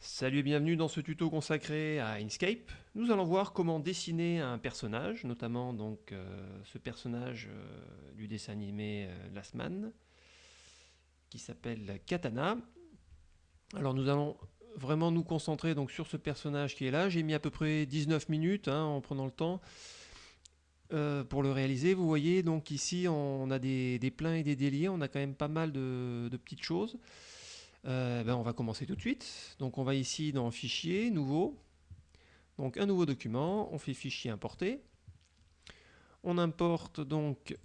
Salut et bienvenue dans ce tuto consacré à Inkscape. Nous allons voir comment dessiner un personnage, notamment donc euh, ce personnage euh, du dessin animé euh, Last Man, qui s'appelle Katana. Alors nous allons vraiment nous concentrer donc sur ce personnage qui est là. J'ai mis à peu près 19 minutes hein, en prenant le temps pour le réaliser. Vous voyez donc ici on a des, pleins et des déliés, on a quand même pas mal de petites choses. Euh, ben on va commencer tout de suite. Donc on va ici dans Fichier, Nouveau. Donc un nouveau document, on fait Fichier importer. On importe donc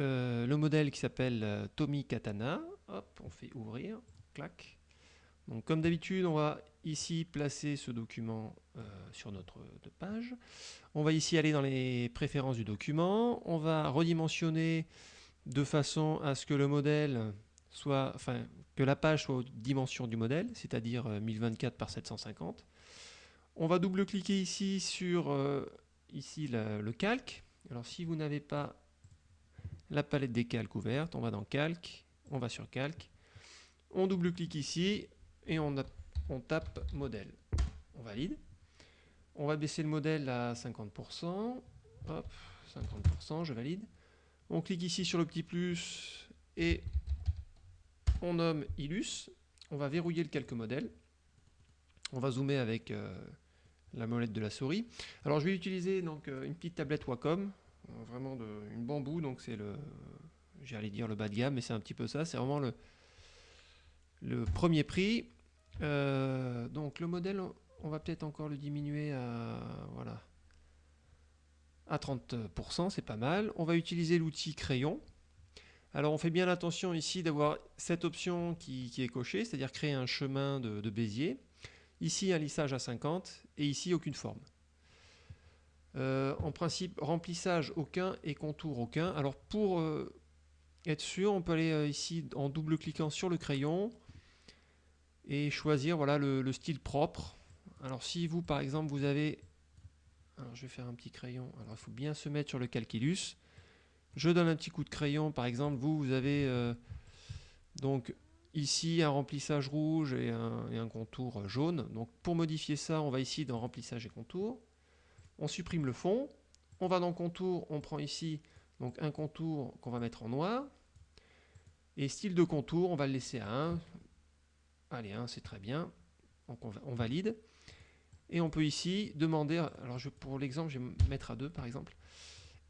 euh, le modèle qui s'appelle euh, Tommy Katana. Hop, on fait Ouvrir, clac. Comme d'habitude, on va ici placer ce document sur notre page. On va ici aller dans les préférences du document. On va redimensionner de façon à ce que le modèle soit, enfin, que la page soit aux dimensions du modèle, c'est-à-dire 1024 euh, par 750. On va double-cliquer ici sur euh, ici le calque. Alors si vous n'avez pas la palette des calques ouverte, on va dans calque, on va sur calque, on double-clique ici et on, on tape modèle. On valide. On va baisser le modèle à 50%. Hop, 50%, je valide. On clique ici sur le petit plus et on nomme Illus, on va verrouiller le calque modèle, on va zoomer avec euh, la molette de la souris. Alors je vais utiliser donc euh, une petite tablette Wacom, euh, vraiment une bambou, donc c'est le, j'allais dire le bas de gamme, mais c'est un petit peu ça, c'est vraiment le, le premier prix. donc le modèle, on va peut-être encore le diminuer à, voilà, à 30%, c'est pas mal. On va utiliser l'outil crayon. Alors on fait bien attention ici d'avoir cette option qui, est cochée, c'est-à-dire créer un chemin de, Bézier. Ici un lissage à 50 et ici aucune forme. Euh, en principe remplissage aucun et contour aucun. Alors pour euh, être sûr, on peut aller euh, ici en double-cliquant sur le crayon et choisir voilà, le, style propre. Alors si vous par exemple vous avez... Alors je vais faire un petit crayon. Alors il faut bien se mettre sur le calculus. Je donne un petit coup de crayon, par exemple, vous, vous avez euh, donc ici un remplissage rouge et un, contour jaune. Donc pour modifier ça, on va ici dans remplissage et contour. On supprime le fond. On va dans contour, on prend ici un contour qu'on va mettre en noir. Et style de contour, on va le laisser à 1. Allez, 1, c'est très bien. On, valide. Et on peut ici demander, alors pour l'exemple, je vais mettre à 2 par exemple.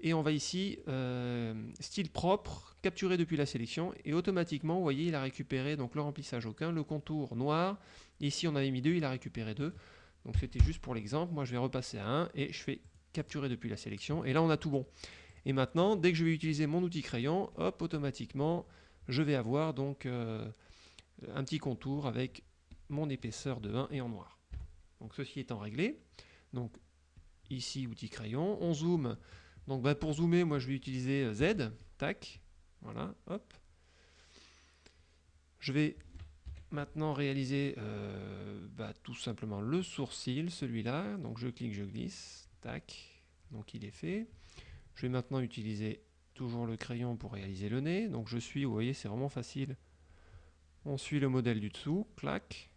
Et on va ici, euh, style propre, capturer depuis la sélection, et automatiquement, vous voyez, il a récupéré donc le remplissage aucun, le contour noir, ici on avait mis 2, il a récupéré 2. Donc c'était juste pour l'exemple, moi je vais repasser à 1, et je fais capturer depuis la sélection, et là on a tout bon. Et maintenant, dès que je vais utiliser mon outil crayon, hop, automatiquement, je vais avoir donc euh, un petit contour avec mon épaisseur de 1 et en noir. Donc ceci étant réglé, donc ici outil crayon, on zoome, donc bah, pour zoomer, moi je vais utiliser euh, Z, tac, voilà, hop. Je vais maintenant réaliser euh, bah, tout simplement le sourcil, celui-là. Donc je clique, je glisse, tac, donc il est fait. Je vais maintenant utiliser toujours le crayon pour réaliser le nez. Donc je suis, vous voyez, c'est vraiment facile. On suit le modèle du dessous, clac.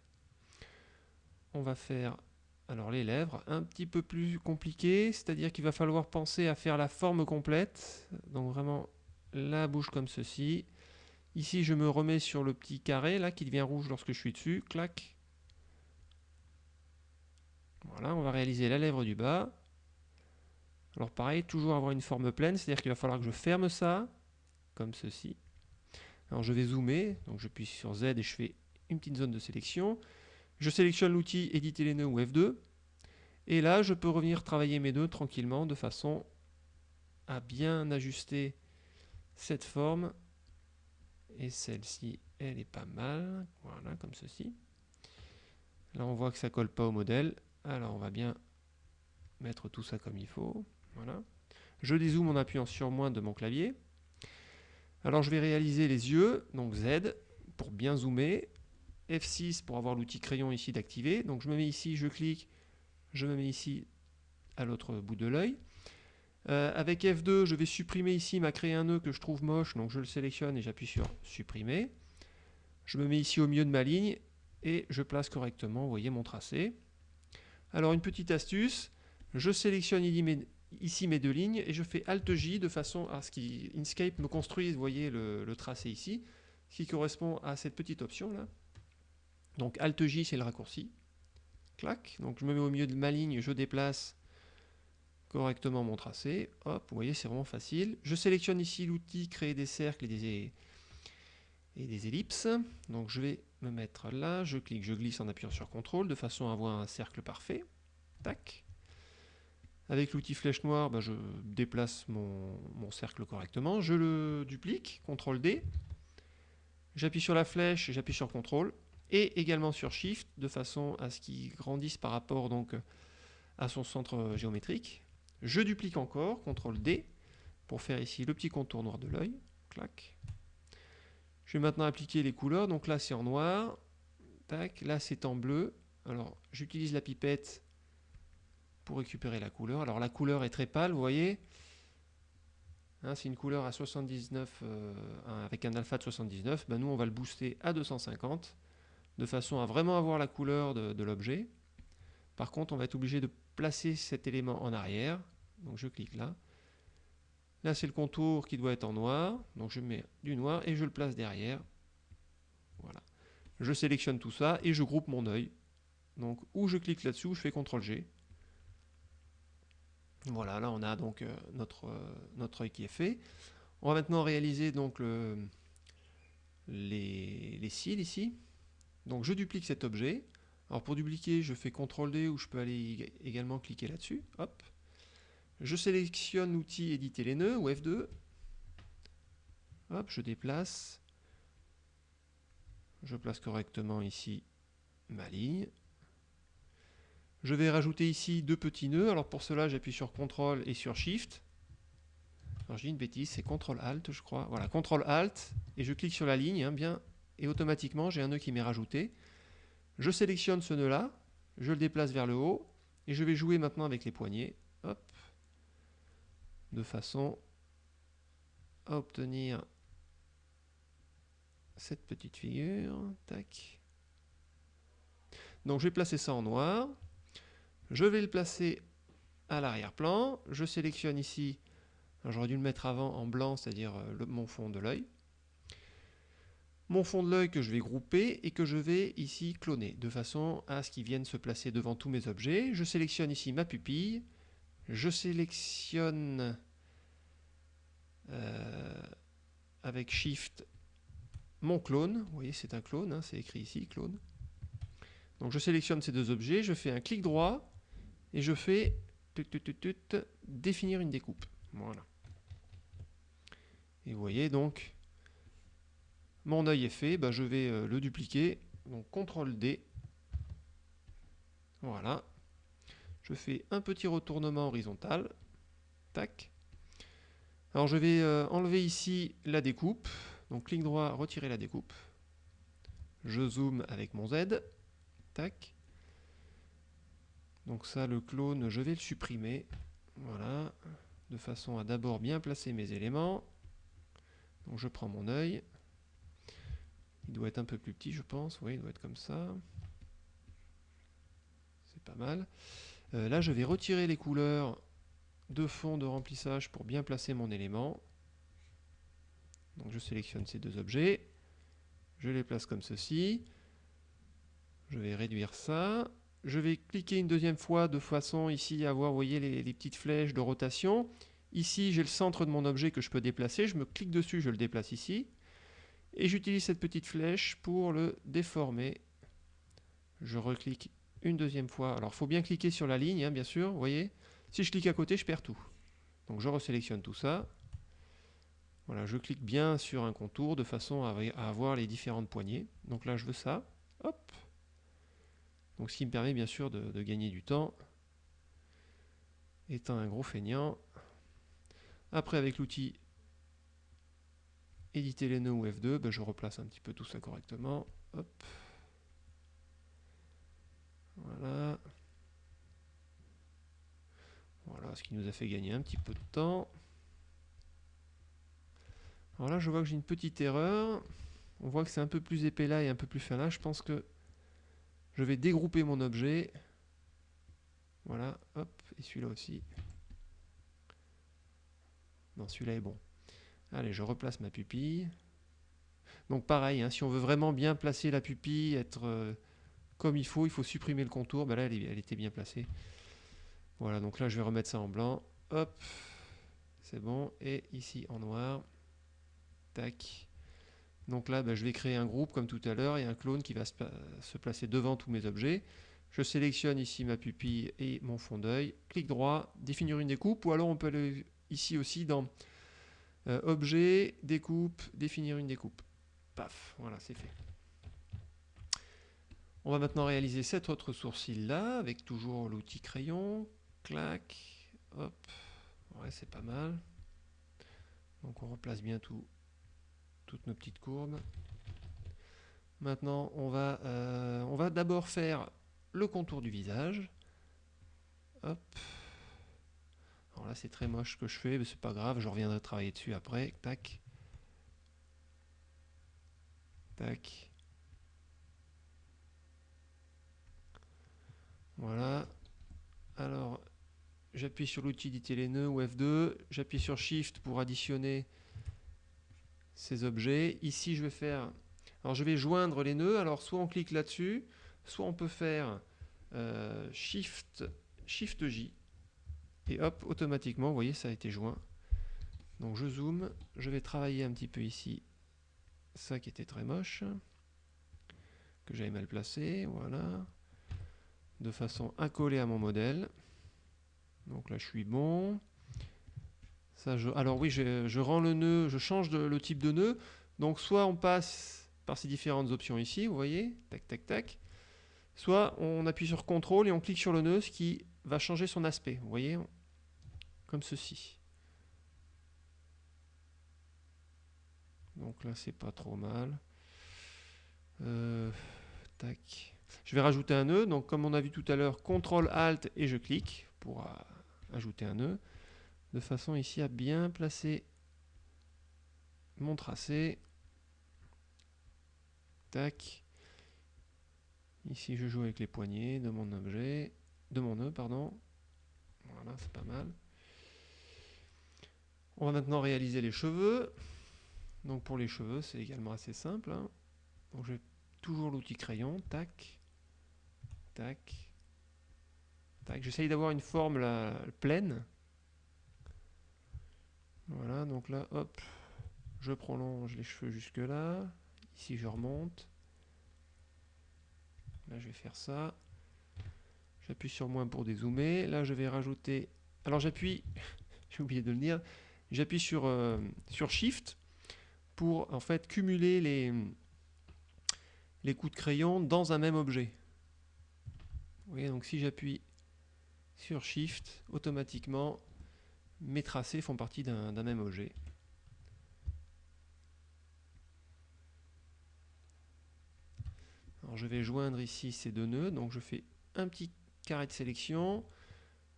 On va faire alors les lèvres, un petit peu plus compliqué, c'est-à-dire qu'il va falloir penser à faire la forme complète. Donc vraiment la bouche comme ceci. Ici je me remets sur le petit carré là qui devient rouge lorsque je suis dessus. Clac. Voilà, on va réaliser la lèvre du bas. Alors pareil, toujours avoir une forme pleine, c'est-à-dire qu'il va falloir que je ferme ça, comme ceci. Alors je vais zoomer, donc je puis sur Z et je fais une petite zone de sélection. Je sélectionne l'outil éditer les nœuds ou F2. Et là, je peux revenir travailler mes nœuds tranquillement de façon à bien ajuster cette forme. Et celle-ci, elle est pas mal. Voilà, comme ceci. Là, on voit que ça colle pas au modèle. Alors, on va bien mettre tout ça comme il faut. Voilà. Je dézoome en appuyant sur moins de mon clavier. Alors, je vais réaliser les yeux. Donc, Z pour bien zoomer. F6 pour avoir l'outil crayon ici d'activer. Donc je me mets ici, je clique, je me mets ici à l'autre bout de l'œil. Euh, avec F2, je vais supprimer ici, m'a créé un nœud que je trouve moche, donc je le sélectionne et j'appuie sur supprimer. Je me mets ici au milieu de ma ligne et je place correctement, vous voyez, mon tracé. Alors une petite astuce, je sélectionne ici mes deux lignes et je fais Alt-J de façon à ce qu'Inkscape me construise, vous voyez, le, tracé ici, ce qui correspond à cette petite option là. Donc Alt-J c'est le raccourci. Clac, donc je me mets au milieu de ma ligne, je déplace correctement mon tracé. Hop, vous voyez, c'est vraiment facile. Je sélectionne ici l'outil créer des cercles et des, et ellipses. Donc je vais me mettre là, je clique, je glisse en appuyant sur CTRL de façon à avoir un cercle parfait. Tac. Avec l'outil flèche noire, bah, je déplace mon, cercle correctement. Je le duplique, CTRL D. J'appuie sur la flèche, j'appuie sur CTRL et également sur Shift de façon à ce qu'il grandisse par rapport donc à son centre géométrique. Je duplique encore, CTRL D, pour faire ici le petit contour noir de l'œil. Clac. Je vais maintenant appliquer les couleurs. Donc là, c'est en noir. Tac. Là, c'est en bleu. Alors, j'utilise la pipette pour récupérer la couleur. Alors, la couleur est très pâle, vous voyez. Hein, c'est une couleur à 79, euh, avec un alpha de 79. Ben, nous, on va le booster à 250, de façon à vraiment avoir la couleur de l'objet. Par contre, on va être obligé de placer cet élément en arrière. Donc, je clique là. Là, c'est le contour qui doit être en noir. Donc, je mets du noir et je le place derrière. Voilà. Je sélectionne tout ça et je groupe mon œil. Donc, ou je clique là-dessus, je fais CTRL-G. Voilà, là, on a donc euh, notre, euh, notre œil qui est fait. On va maintenant réaliser donc le, les, les cils ici. Donc, je duplique cet objet. Alors, pour dupliquer, je fais CTRL-D ou je peux aller également cliquer là-dessus. Hop. Je sélectionne l'outil éditer les nœuds ou F2. Hop, je déplace. Je place correctement ici ma ligne. Je vais rajouter ici deux petits nœuds. Alors pour cela, j'appuie sur CTRL et sur SHIFT. Alors j'ai une bêtise, c'est CTRL ALT, je crois. Voilà, CTRL ALT, et je clique sur la ligne, hein, bien, et automatiquement, j'ai un nœud qui m'est rajouté. Je sélectionne ce nœud-là, je le déplace vers le haut, et je vais jouer maintenant avec les poignets. De façon à obtenir cette petite figure. Donc je vais placer ça en noir. Je vais le placer à l'arrière-plan. Je sélectionne ici, j'aurais dû le mettre avant en blanc, c'est-à-dire euh, mon fond de l'œil. Mon fond de l'œil que je vais grouper et que je vais ici cloner, de façon à ce qu'il vienne se placer devant tous mes objets. Je sélectionne ici ma pupille je sélectionne euh, avec Shift mon clone. Vous voyez, c'est un clone, hein, c'est écrit ici, clone. Donc je sélectionne ces deux objets, je fais un clic droit et je fais définir une découpe. Voilà. Et vous voyez donc, mon œil est fait, bah, je vais euh, le dupliquer. Donc CTRL D. Voilà. Je fais un petit retournement horizontal. Tac. Alors je vais euh, enlever ici la découpe. Donc clic droit, retirer la découpe. Je zoome avec mon Z. Tac. Donc ça, le clone, je vais le supprimer. Voilà. De façon à d'abord bien placer mes éléments. Donc je prends mon œil. Il doit être un peu plus petit, je pense. Oui, il doit être comme ça. C'est pas mal. Euh, là, je vais retirer les couleurs de fond de remplissage pour bien placer mon élément. Donc je sélectionne ces deux objets. Je les place comme ceci. Je vais réduire ça. Je vais cliquer une deuxième fois de façon ici à avoir, vous voyez, les, les petites flèches de rotation. Ici, j'ai le centre de mon objet que je peux déplacer. Je me clique dessus, je le déplace ici. Et j'utilise cette petite flèche pour le déformer. Je reclique une deuxième fois. Alors, il faut bien cliquer sur la ligne, hein, bien sûr, vous voyez. Si je clique à côté, je perds tout. Donc, je resélectionne tout ça. Voilà, je clique bien sur un contour de façon à avoir les différentes poignées. Donc là, je veux ça. Hop. Donc, ce qui me permet bien sûr de, gagner du temps. Étant un gros feignant. Après, avec l'outil éditer les nœuds ou F2, ben, je replace un petit peu tout ça correctement. Hop. Voilà. Voilà, ce qui nous a fait gagner un petit peu de temps. Alors là, je vois que j'ai une petite erreur. On voit que c'est un peu plus épais là et un peu plus fin là. Je pense que Je vais dégrouper mon objet. Voilà, hop, et celui-là aussi. Non, celui-là est bon. Allez, je replace ma pupille. Donc pareil, hein, si on veut vraiment bien placer la pupille, être euh, comme il faut, il faut supprimer le contour. Ben là, elle, était bien placée. Voilà, donc là, je vais remettre ça en blanc. Hop, c'est bon. Et ici, en noir. Tac. Donc là, ben, je vais créer un groupe comme tout à l'heure et un clone qui va se, placer devant tous mes objets. Je sélectionne ici ma pupille et mon fond d'œil. Clic droit, définir une découpe. Ou alors on peut aller ici aussi dans euh, Objet, découpe, définir une découpe. Paf, voilà, c'est fait. On va maintenant réaliser cet autre sourcil là, avec toujours l'outil crayon. Clac, hop, ouais, c'est pas mal. Donc on replace bien tout, toutes nos petites courbes. Maintenant, on va, euh, on va d'abord faire le contour du visage. Hop. Alors là, c'est très moche ce que je fais, mais c'est pas grave, je reviendrai travailler dessus après. Tac. Tac. Voilà. Alors, j'appuie sur l'outil d'éditer les nœuds ou F2. J'appuie sur Shift pour additionner ces objets. Ici, je vais faire... Alors, je vais joindre les nœuds. Alors, soit on clique là-dessus, soit on peut faire euh, Shift, Shift J. Et hop, automatiquement, vous voyez, ça a été joint. Donc, je zoome. Je vais travailler un petit peu ici ça qui était très moche, que j'avais mal placé, voilà, de façon coller à mon modèle. Donc là, je suis bon. Alors oui, je, rends le nœud, je change le type de nœud. Donc soit on passe par ces différentes options ici, vous voyez, tac, tac, tac. Soit on appuie sur CTRL et on clique sur le nœud, ce qui va changer son aspect, vous voyez, comme ceci. Donc là, c'est pas trop mal. Euh, tac. Je vais rajouter un nœud. Donc comme on a vu tout à l'heure, CTRL ALT et je clique pour ajouter un nœud. De façon ici à bien placer mon tracé. Tac. Ici, je joue avec les poignées de mon objet, de mon nœud, pardon. Voilà, c'est pas mal. On va maintenant réaliser les cheveux. Donc pour les cheveux, c'est également assez simple. Hein. J'ai toujours l'outil crayon, tac, tac, tac. J'essaye d'avoir une forme pleine. Voilà, donc là, hop, je prolonge les cheveux jusque là. Ici, je remonte. Là, je vais faire ça. J'appuie sur moins pour dézoomer. Là, je vais rajouter... Alors, j'appuie... J'ai oublié de le dire. J'appuie sur, euh, sur Shift pour en fait cumuler les, les coups de crayon dans un même objet. Vous voyez, donc si j'appuie sur Shift, automatiquement, mes tracés font partie d'un même objet. Alors je vais joindre ici ces deux nœuds, donc je fais un petit carré de sélection,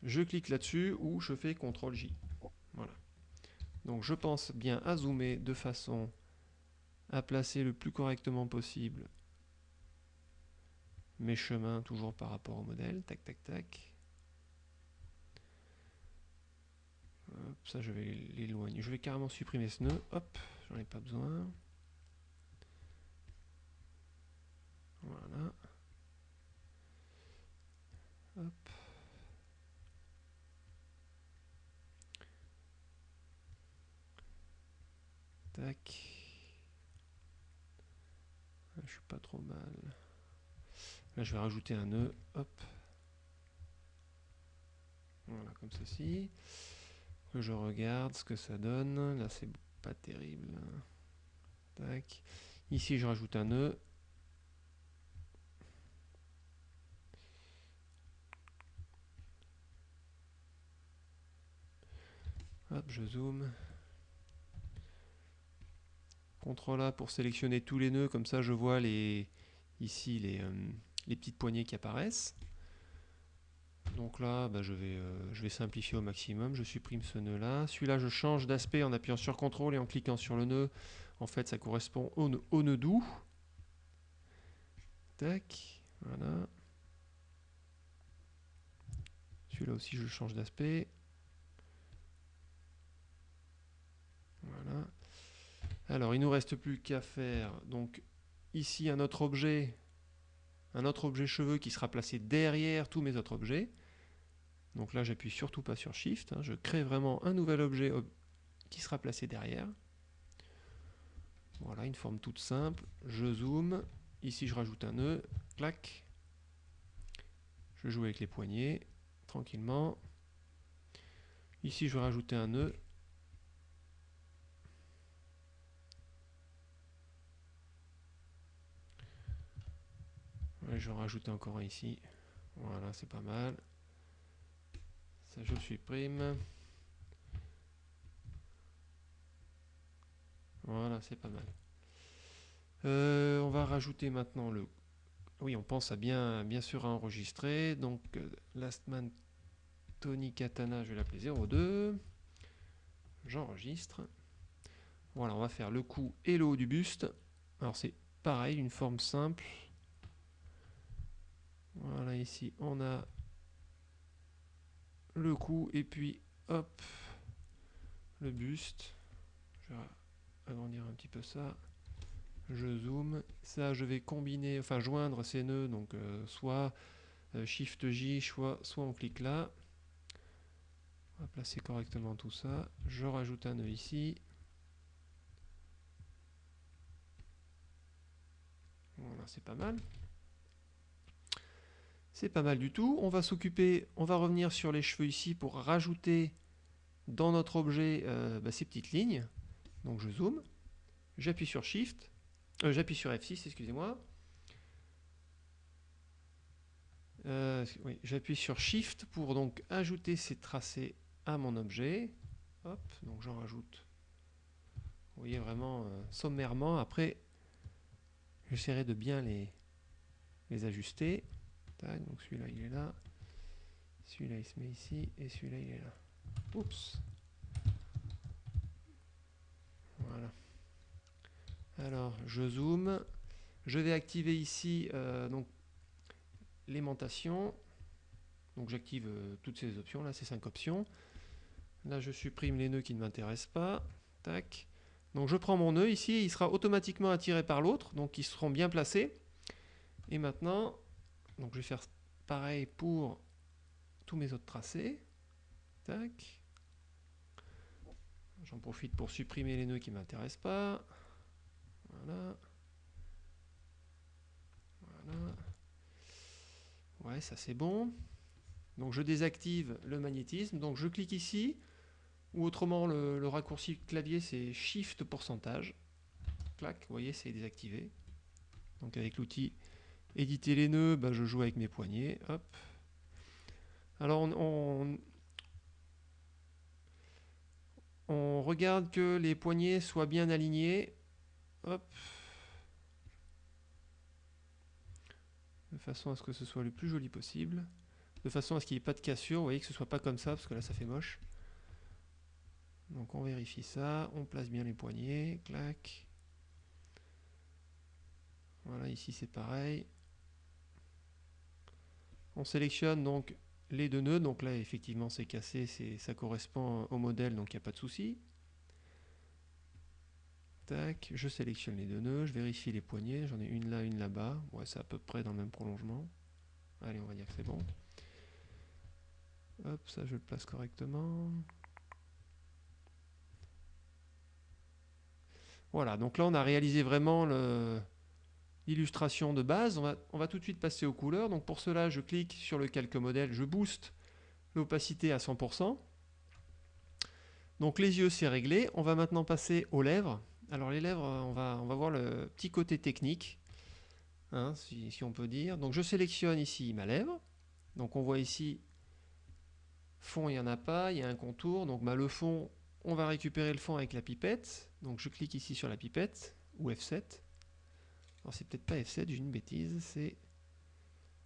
je clique là-dessus ou je fais CTRL J. Voilà. Donc je pense bien à zoomer de façon à placer le plus correctement possible mes chemins toujours par rapport au modèle. Tac, tac, tac. ça, je vais l'éloigner. Je vais carrément supprimer ce nœud. Hop, j'en ai pas besoin. Voilà. Hop. Tac. Je suis pas trop mal. Là, je vais rajouter un nœud. Hop. Voilà, comme ceci. Je regarde ce que ça donne. Là, c'est pas terrible. Tac. Ici, je rajoute un nœud. Hop, je zoome. CTRL A pour sélectionner tous les nœuds, comme ça je vois les, ici les, euh, petites poignées qui apparaissent. Donc là, bah, je, vais, euh, je vais simplifier au maximum, je supprime ce nœud là. Celui-là, je change d'aspect en appuyant sur CTRL et en cliquant sur le nœud. En fait, ça correspond au, nœud, au nœud doux. Tac, Voilà. Celui-là aussi, je change d'aspect. Voilà. Alors, il nous reste plus qu'à faire donc ici un autre objet, un autre objet cheveux qui sera placé derrière tous mes autres objets. Donc là, j'appuie surtout pas sur Shift. Hein. je crée vraiment un nouvel objet qui sera placé derrière. Voilà, une forme toute simple. Je zoome. Ici, je rajoute un nœud. Clac. Je joue avec les poignets tranquillement. Ici, je vais rajouter un nœud. Je vais rajouter encore un ici. Voilà, c'est pas mal. Ça, je le supprime. Voilà, c'est pas mal. Euh, on va rajouter maintenant le... Oui, on pense à bien, bien sûr à enregistrer. Donc, euh, Lastman Tony Katana, je vais l'appeler 02. J'enregistre. Voilà, on va faire le cou et le haut du buste. Alors, c'est pareil, une forme simple. Voilà, ici, on a le cou et puis, hop, le buste. Je vais agrandir un petit peu ça. Je zoome. Ça, je vais combiner, enfin joindre ces nœuds, donc euh, soit euh, Shift J, soit, soit on clique là. On va placer correctement tout ça. Je rajoute un nœud ici. Voilà, c'est pas mal. C'est pas mal du tout. On va s'occuper, on va revenir sur les cheveux ici pour rajouter dans notre objet euh, bah, ces petites lignes. Donc je zoome, j'appuie sur Shift, euh, j'appuie sur F6, excusez-moi. Euh, j'appuie sur Shift pour donc ajouter ces tracés à mon objet. Hop, donc j'en rajoute. Vous voyez vraiment sommairement. Après, j'essaierai de bien les, les ajuster donc celui-là il est là. Celui-là il se met ici et celui-là il est là. Oups. Voilà. Alors je zoome. Je vais activer ici euh, l'aimantation. Donc j'active euh, toutes ces options là, ces cinq options. Là je supprime les nœuds qui ne m'intéressent pas. Donc je prends mon nœud ici, il sera automatiquement attiré par l'autre, donc ils seront bien placés. Et maintenant, donc je vais faire pareil pour tous mes autres tracés. Tac. J'en profite pour supprimer les nœuds qui ne m'intéressent pas. Voilà. Voilà. Ouais, ça c'est bon. Donc je désactive le magnétisme. Donc je clique ici. Ou autrement, le, le raccourci clavier, c'est Shift pourcentage. Clac, vous voyez, c'est désactivé. Donc avec l'outil Éditer les nœuds, bah, je joue avec mes poignets. Hop. Alors on, regarde que les poignets soient bien alignés. Hop. De façon à ce que ce soit le plus joli possible. De façon à ce qu'il n'y ait pas de cassure. Vous voyez que ce soit pas comme ça, parce que là ça fait moche. Donc on vérifie ça. On place bien les poignets. Clac. Voilà, ici c'est pareil. On sélectionne donc les deux nœuds, donc là effectivement c'est cassé, ça correspond au modèle, donc il n'y a pas de souci. Tac, je sélectionne les deux nœuds, je vérifie les poignées, j'en ai une là, une là-bas, c'est à peu près dans le même prolongement. Allez, on va dire que c'est bon. Hop, ça je le place correctement. Voilà, donc là on a réalisé vraiment le, l'illustration de base. On va, tout de suite passer aux couleurs. Donc pour cela, je clique sur le calque modèle, je booste l'opacité à 100%. Donc les yeux, c'est réglé. On va maintenant passer aux lèvres. Alors les lèvres, on va, voir le petit côté technique, hein, si, on peut dire. Donc je sélectionne ici ma lèvre. Donc on voit ici, fond, il n'y en a pas, il y a un contour. Donc bah, le fond, on va récupérer le fond avec la pipette. Donc je clique ici sur la pipette, ou F7. Alors c'est peut-être pas F7, j'ai une bêtise, c'est...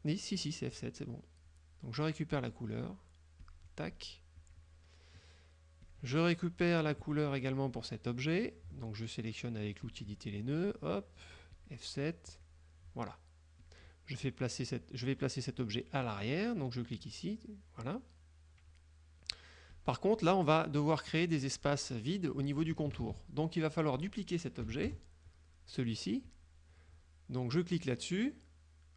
Oui, si, si, c'est F7, c'est bon. Donc je récupère la couleur. Tac. Je récupère la couleur également pour cet objet. Donc je sélectionne avec l'outil éditer les nœuds. Hop, F7. Voilà. je, fais placer je vais placer cet objet à l'arrière, donc je clique ici, voilà. Par contre, là, on va devoir créer des espaces vides au niveau du contour. Donc, il va falloir dupliquer cet objet, celui-ci. Donc, je clique là-dessus,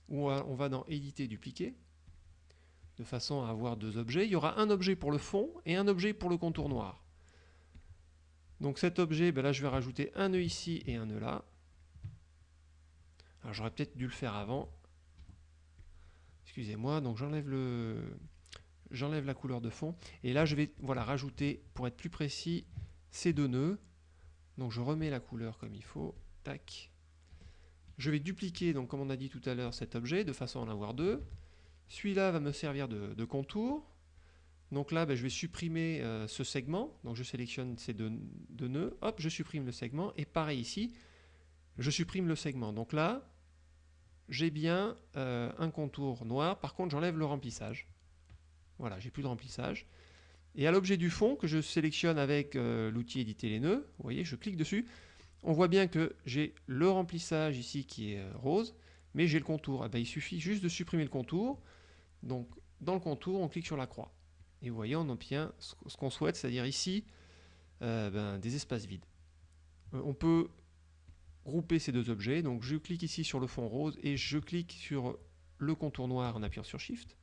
on va dans Éditer, dupliquer, de façon à avoir deux objets. Il y aura un objet pour le fond et un objet pour le contour noir. Donc cet objet, ben là je vais rajouter un nœud ici et un nœud là. Alors j'aurais peut-être dû le faire avant. Excusez-moi, donc j'enlève la couleur de fond, et là je vais voilà, rajouter, pour être plus précis, ces deux nœuds. Donc je remets la couleur comme il faut, tac. Je vais dupliquer, donc comme on a dit tout à l'heure, cet objet, de façon à en avoir deux. Celui-là va me servir de, contour. Donc là, ben, je vais supprimer euh, ce segment. Donc je sélectionne ces deux, nœuds. Hop, je supprime le segment. Et pareil ici, je supprime le segment. Donc là, j'ai bien euh, un contour noir. Par contre, j'enlève le remplissage. Voilà, j'ai plus de remplissage. Et à l'objet du fond, que je sélectionne avec euh, l'outil éditer les nœuds, vous voyez, je clique dessus, on voit bien que j'ai le remplissage ici qui est euh, rose, mais j'ai le contour. Eh ben, il suffit juste de supprimer le contour. Donc, dans le contour, on clique sur la croix. Et vous voyez, on obtient ce qu'on souhaite, c'est-à-dire ici, euh, ben, des espaces vides. on peut grouper ces deux objets. Donc, je clique ici sur le fond rose et je clique sur le contour noir en appuyant sur Shift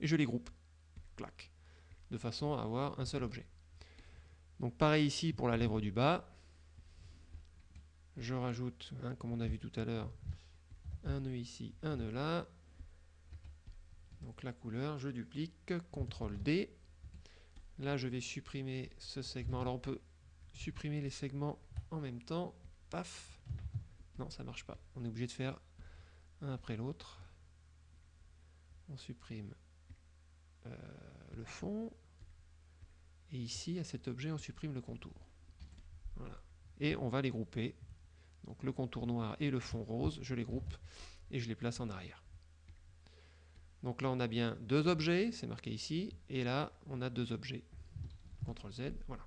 et je les groupe de façon à avoir un seul objet. Donc pareil ici pour la lèvre du bas, je rajoute, hein, comme on a vu tout à l'heure, un nœud ici, un nœud là, donc la couleur, je duplique, CTRL D, là je vais supprimer ce segment, alors on peut supprimer les segments en même temps, paf, non ça marche pas, on est obligé de faire un après l'autre, on supprime euh, le fond. Et ici, à cet objet, on supprime le contour. Et on va les grouper. Donc le contour noir et le fond rose, je les groupe et je les place en arrière. Donc là, on a bien deux objets, c'est marqué ici, et là, on a deux objets. CTRL Z, voilà.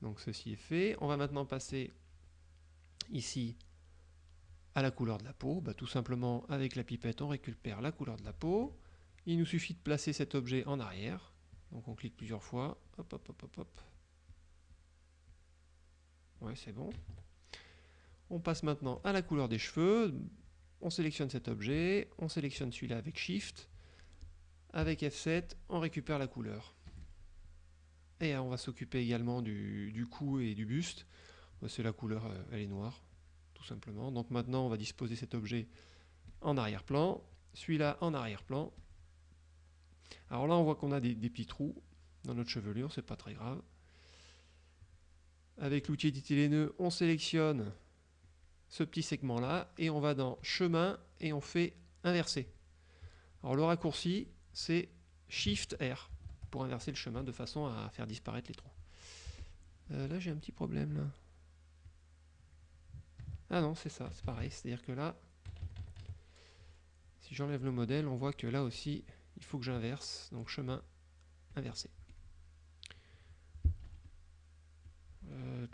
Donc ceci est fait. On va maintenant passer ici à la couleur de la peau. Bah, tout simplement, avec la pipette, on récupère la couleur de la peau. Il nous suffit de placer cet objet en arrière. Donc on clique plusieurs fois. Hop, hop, hop, hop, hop. Ouais, c'est bon. On passe maintenant à la couleur des cheveux. On sélectionne cet objet. On sélectionne celui-là avec Shift. Avec F7, on récupère la couleur. Et on va s'occuper également du, cou et du buste. C'est la couleur, euh, elle est noire, tout simplement. Donc maintenant, on va disposer cet objet en arrière-plan. Celui-là en arrière-plan. Alors là, on voit qu'on a des, petits trous dans notre chevelure, c'est pas très grave. Avec l'outil éditer les nœuds, on sélectionne ce petit segment-là et on va dans chemin et on fait inverser. Alors le raccourci, c'est Shift R pour inverser le chemin de façon à faire disparaître les trous. Euh, là, j'ai un petit problème. Là. Ah non, c'est ça, c'est pareil. C'est-à-dire que là, si j'enlève le modèle, on voit que là aussi, il faut que j'inverse, donc chemin inversé. Euh,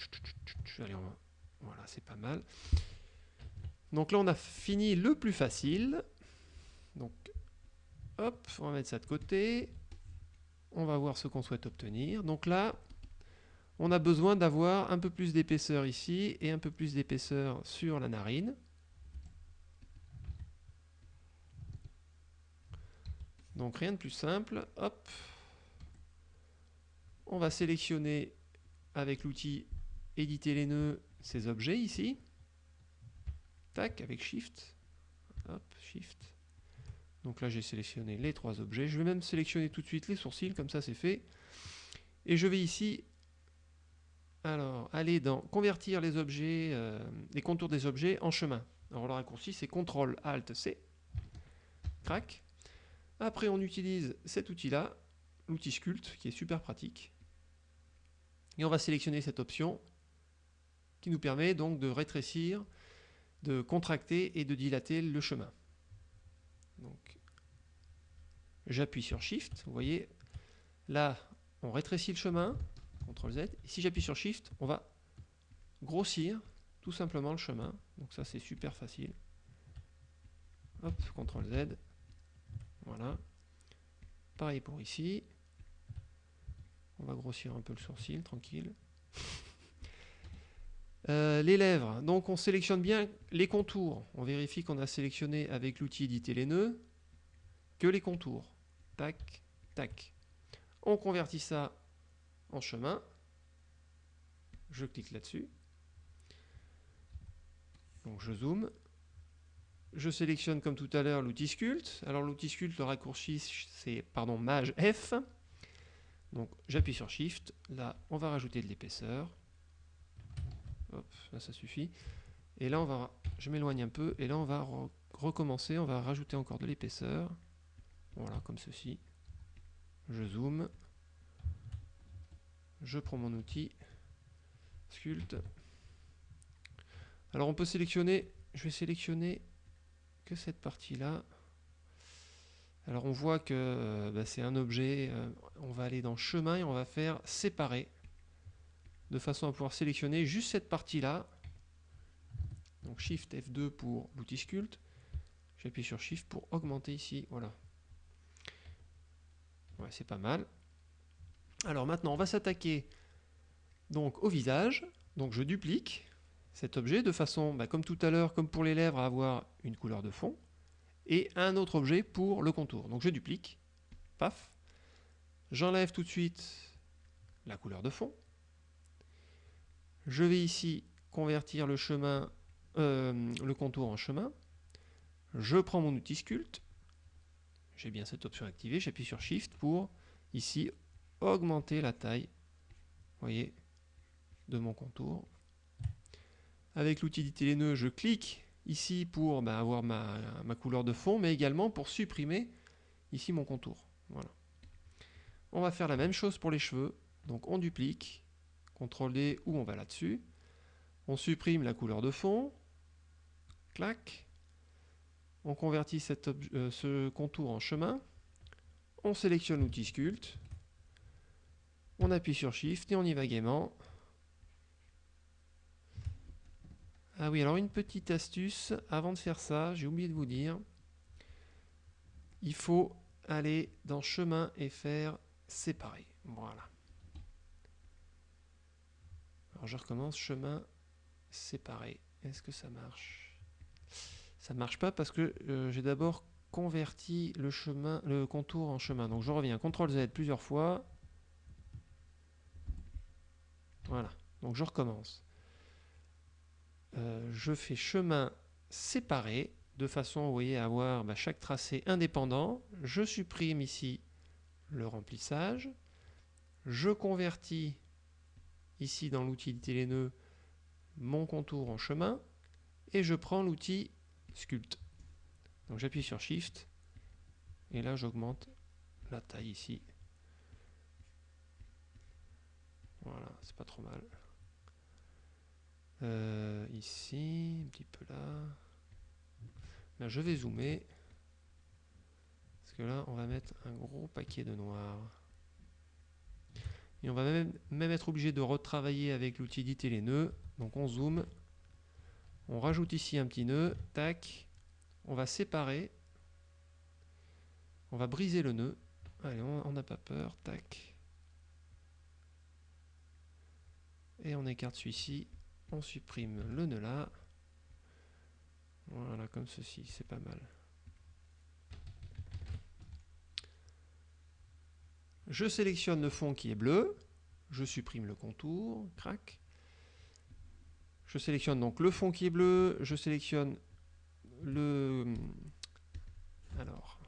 voilà, c'est pas mal. Donc là, on a fini le plus facile. Donc, hop, on va mettre ça de côté. On va voir ce qu'on souhaite obtenir. Donc là, on a besoin d'avoir un peu plus d'épaisseur ici et un peu plus d'épaisseur sur la narine. Donc rien de plus simple. Hop. On va sélectionner avec l'outil éditer les nœuds ces objets ici. Tac, avec Shift. Shift. Donc là j'ai sélectionné les trois objets. Je vais même sélectionner tout de suite les sourcils, comme ça c'est fait. Et je vais ici alors, aller dans convertir les objets, euh, les contours des objets en chemin. Alors le raccourci c'est CTRL ALT C. Crac. Après, on utilise cet outil-là, l'outil Sculpt, qui est super pratique. Et on va sélectionner cette option qui nous permet donc de rétrécir, de contracter et de dilater le chemin. Donc, j'appuie sur Shift, vous voyez, là, on rétrécit le chemin, CTRL Z, et si j'appuie sur Shift, on va grossir tout simplement le chemin. Donc ça, c'est super facile. Hop, CTRL Z. Voilà. Pareil pour ici. On va grossir un peu le sourcil, tranquille. Euh, les lèvres, donc on sélectionne bien les contours. On vérifie qu'on a sélectionné avec l'outil éditer les nœuds que les contours. Tac, tac. On convertit ça en chemin. Je clique là-dessus. Donc je zoome. Je sélectionne comme tout à l'heure l'outil sculpt. Alors l'outil sculpt, le raccourci, c'est Maj F. Donc j'appuie sur Shift. Là, on va rajouter de l'épaisseur. Ça suffit. Et là, on va, je m'éloigne un peu, et là on va recommencer, on va rajouter encore de l'épaisseur. Voilà, comme ceci. Je zoome. Je prends mon outil. Sculpt. Alors on peut sélectionner, je vais sélectionner que cette partie-là. Alors on voit que bah, c'est un objet, euh, on va aller dans chemin et on va faire séparer de façon à pouvoir sélectionner juste cette partie-là. Donc Shift F2 pour l'outil sculpt. J'appuie sur Shift pour augmenter ici. Voilà. Ouais, c'est pas mal. Alors maintenant, on va s'attaquer donc au visage. Donc je duplique cet objet de façon, bah, comme tout à l'heure, comme pour les lèvres, à avoir une couleur de fond. Et un autre objet pour le contour. Donc je duplique. Paf. J'enlève tout de suite la couleur de fond. Je vais ici convertir euh, le contour en chemin. Je prends mon outil sculpt. J'ai bien cette option activée. J'appuie sur Shift pour ici augmenter la taille. voyez, de mon contour. Avec l'outil nœuds, je clique ici pour bah, avoir ma, ma, couleur de fond, mais également pour supprimer ici mon contour. Voilà. On va faire la même chose pour les cheveux. Donc on duplique, D ou on va là-dessus. On supprime la couleur de fond. Clac. On convertit euh, ce contour en chemin. On sélectionne l'outil sculpt. On appuie sur Shift et on y va gaiement. Ah oui, alors une petite astuce, avant de faire ça, j'ai oublié de vous dire, il faut aller dans chemin et faire séparer. Voilà. Alors je recommence, chemin séparé. Est-ce que ça marche? Ça ne marche pas parce que euh, j'ai d'abord converti le, chemin, le contour en chemin. Donc je reviens, CTRL Z plusieurs fois. Voilà, donc je recommence. Euh, je fais chemin séparé de façon, voyez, à avoir bah, chaque tracé indépendant. Je supprime ici le remplissage. Je convertis ici dans l'outil les nœuds mon contour en chemin et je prends l'outil sculpt. Donc j'appuie sur Shift et là j'augmente la taille ici. Voilà, c'est pas trop mal. Euh, ici, un petit peu là. Là je vais zoomer. Parce que là on va mettre un gros paquet de noir. Et on va même, être obligé de retravailler avec l'outil éditer les nœuds. Donc on zoome, on rajoute ici un petit nœud, tac, on va séparer, on va briser le nœud. Allez, on n'a pas peur, tac. Et on écarte celui-ci, on supprime le nœud là. Voilà, comme ceci, c'est pas mal. Je sélectionne le fond qui est bleu, je supprime le contour, crac. Je sélectionne donc le fond qui est bleu, je sélectionne le... Alors,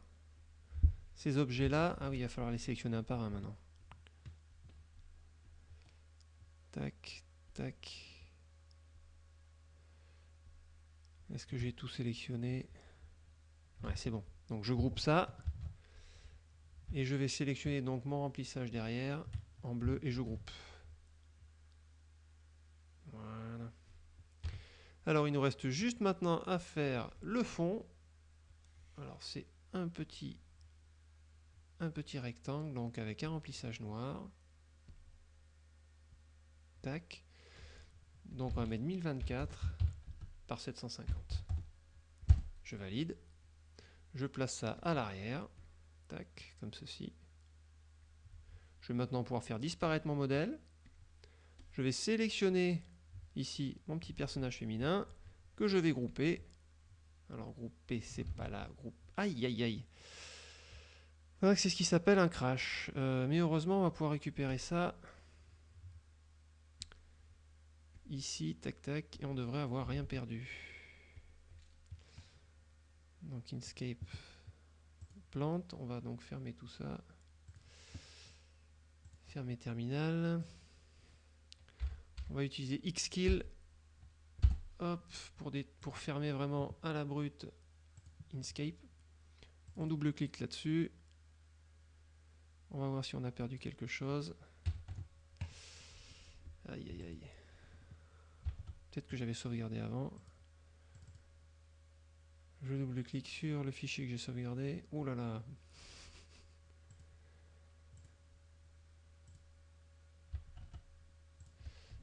ces objets-là, ah oui, il va falloir les sélectionner un par un maintenant. Tac, tac. Est-ce que j'ai tout sélectionné? Ouais, c'est bon. Donc je groupe ça. Et je vais sélectionner donc mon remplissage derrière en bleu et je groupe. Voilà. Alors il nous reste juste maintenant à faire le fond. Alors c'est un petit, un petit rectangle donc avec un remplissage noir. Tac. Donc on va mettre 1024 par 750. Je valide. Je place ça à l'arrière. Comme ceci. Je vais maintenant pouvoir faire disparaître mon modèle. Je vais sélectionner ici mon petit personnage féminin que je vais grouper. Alors grouper, c'est pas là. Groupe. Aïe, aïe, aïe. C'est ce qui s'appelle un crash. Euh, mais heureusement, on va pouvoir récupérer ça. Ici, tac, tac. Et on devrait avoir rien perdu. Donc Inkscape plante. On va donc fermer tout ça. Fermer terminal. On va utiliser Xkill hop, pour, pour fermer vraiment à la brute Inkscape. On double-clique là-dessus. On va voir si on a perdu quelque chose. Aïe aïe aïe. Peut-être que j'avais sauvegardé avant. Je double-clique sur le fichier que j'ai sauvegardé. Oh là là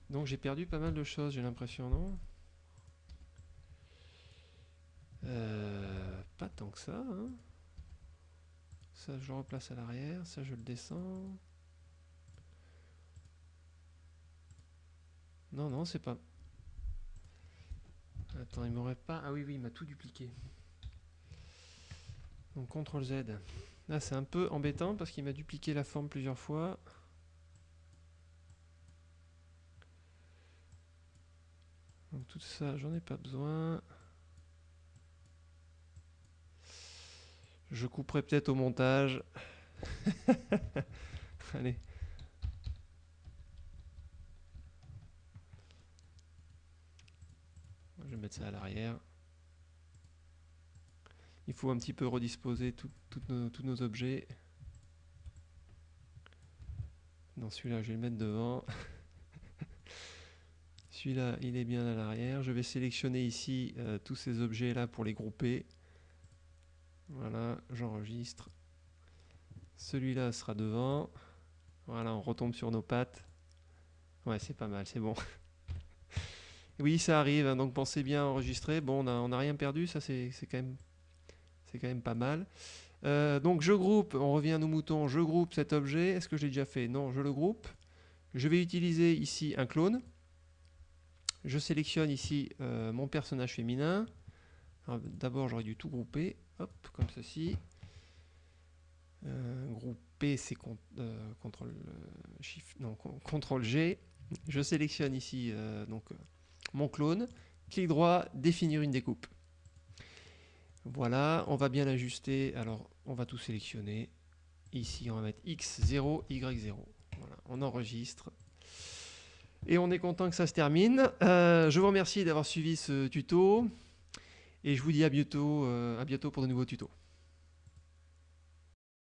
Donc j'ai perdu pas mal de choses, j'ai l'impression, non? Euh, Pas tant que ça. Hein. ça, je le replace à l'arrière. Ça, je le descends. Non, non, c'est pas... Attends, il m'aurait pas... Ah oui, oui, il m'a tout dupliqué. Donc, CTRL Z. Là, c'est un peu embêtant parce qu'il m'a dupliqué la forme plusieurs fois. Donc tout ça, j'en ai pas besoin. Je couperai peut-être au montage. Allez. Je vais mettre ça à l'arrière. Il faut un petit peu redisposer tous nos objets. Dans celui-là, je vais le mettre devant. Celui-là, il est bien à l'arrière. Je vais sélectionner ici euh, tous ces objets-là pour les grouper. Voilà, j'enregistre. Celui-là sera devant. Voilà, on retombe sur nos pattes. Ouais, c'est pas mal, c'est bon. oui, ça arrive, hein, donc pensez bien enregistrer. Bon, on n'a rien perdu, ça c'est quand, même, quand même pas mal. Euh, donc je groupe, on revient à nos moutons, je groupe cet objet. Est-ce que j'ai déjà fait? Non, je le groupe. Je vais utiliser ici un clone. Je sélectionne ici euh, mon personnage féminin. D'abord, j'aurais dû tout grouper, hop, comme ceci. Euh, grouper, c'est euh, CTRL, non, CTRL G. Je sélectionne ici donc mon clone. Clic droit, définir une découpe. Voilà, on va bien l'ajuster. Alors, on va tout sélectionner. Ici, on va mettre X0, Y0. Voilà, on enregistre. Et on est content que ça se termine. Euh, je vous remercie d'avoir suivi ce tuto. Et je vous dis à bientôt, euh, à bientôt pour de nouveaux tutos.